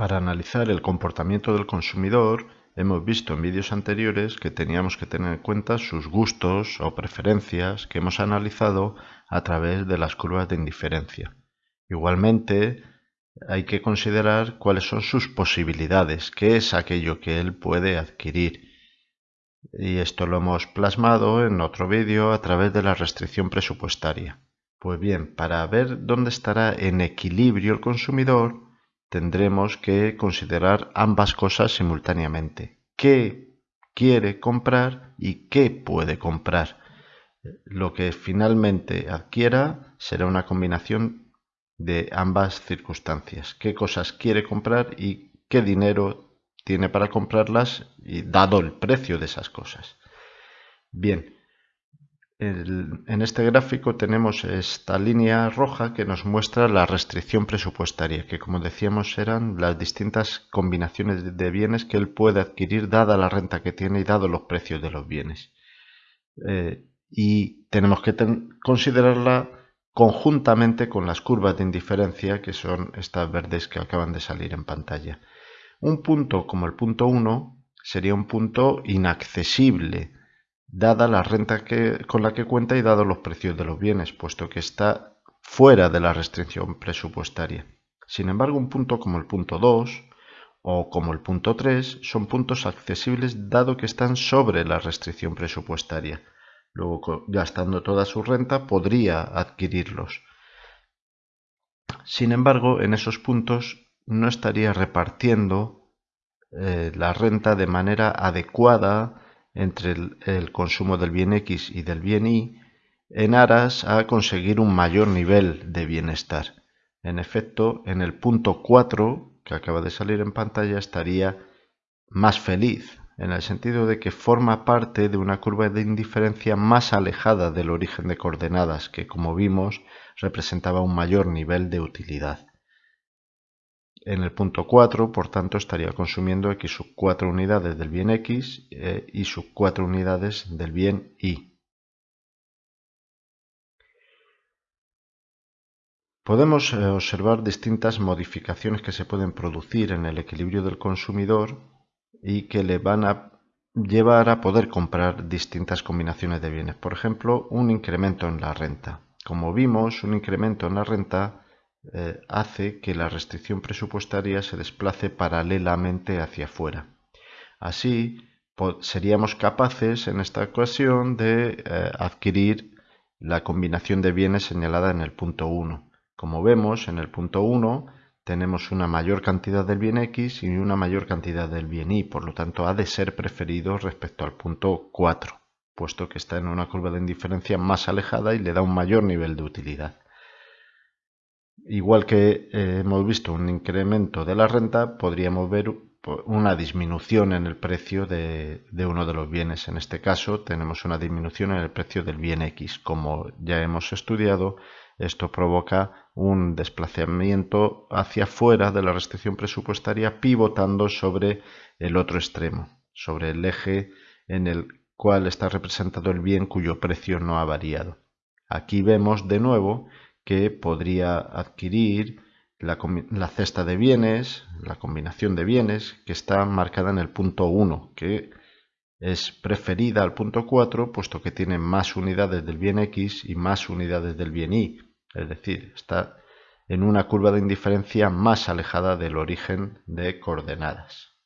Para analizar el comportamiento del consumidor, hemos visto en vídeos anteriores que teníamos que tener en cuenta sus gustos o preferencias que hemos analizado a través de las curvas de indiferencia. Igualmente, hay que considerar cuáles son sus posibilidades, qué es aquello que él puede adquirir. Y esto lo hemos plasmado en otro vídeo a través de la restricción presupuestaria. Pues bien, para ver dónde estará en equilibrio el consumidor, tendremos que considerar ambas cosas simultáneamente. ¿Qué quiere comprar y qué puede comprar? Lo que finalmente adquiera será una combinación de ambas circunstancias. ¿Qué cosas quiere comprar y qué dinero tiene para comprarlas y dado el precio de esas cosas? Bien, en este gráfico tenemos esta línea roja que nos muestra la restricción presupuestaria, que como decíamos eran las distintas combinaciones de bienes que él puede adquirir dada la renta que tiene y dado los precios de los bienes. Eh, y tenemos que considerarla conjuntamente con las curvas de indiferencia, que son estas verdes que acaban de salir en pantalla. Un punto como el punto 1 sería un punto inaccesible, dada la renta que, con la que cuenta y dados los precios de los bienes, puesto que está fuera de la restricción presupuestaria. Sin embargo, un punto como el punto 2 o como el punto 3 son puntos accesibles dado que están sobre la restricción presupuestaria. Luego, gastando toda su renta, podría adquirirlos. Sin embargo, en esos puntos no estaría repartiendo eh, la renta de manera adecuada entre el, consumo del bien X y del bien Y en aras a conseguir un mayor nivel de bienestar. En efecto, en el punto 4 que acaba de salir en pantalla estaría más feliz, en el sentido de que forma parte de una curva de indiferencia más alejada del origen de coordenadas, que como vimos representaba un mayor nivel de utilidad. En el punto 4, por tanto, estaría consumiendo x sub 4 unidades del bien x eh, y sub 4 unidades del bien y. Podemos eh, observar distintas modificaciones que se pueden producir en el equilibrio del consumidor y que le van a llevar a poder comprar distintas combinaciones de bienes. Por ejemplo, un incremento en la renta. Como vimos, un incremento en la renta eh, hace que la restricción presupuestaria se desplace paralelamente hacia afuera. Así, seríamos capaces en esta ocasión de eh, adquirir la combinación de bienes señalada en el punto 1. Como vemos, en el punto 1 tenemos una mayor cantidad del bien X y una mayor cantidad del bien Y, por lo tanto ha de ser preferido respecto al punto 4, puesto que está en una curva de indiferencia más alejada y le da un mayor nivel de utilidad. Igual que eh, hemos visto un incremento de la renta, podríamos ver una disminución en el precio de, uno de los bienes. En este caso tenemos una disminución en el precio del bien X. Como ya hemos estudiado, esto provoca un desplazamiento hacia afuera de la restricción presupuestaria pivotando sobre el otro extremo, sobre el eje en el cual está representado el bien cuyo precio no ha variado. Aquí vemos de nuevo que podría adquirir la, cesta de bienes, la combinación de bienes que está marcada en el punto 1, que es preferida al punto 4 puesto que tiene más unidades del bien X y más unidades del bien Y, es decir, está en una curva de indiferencia más alejada del origen de coordenadas.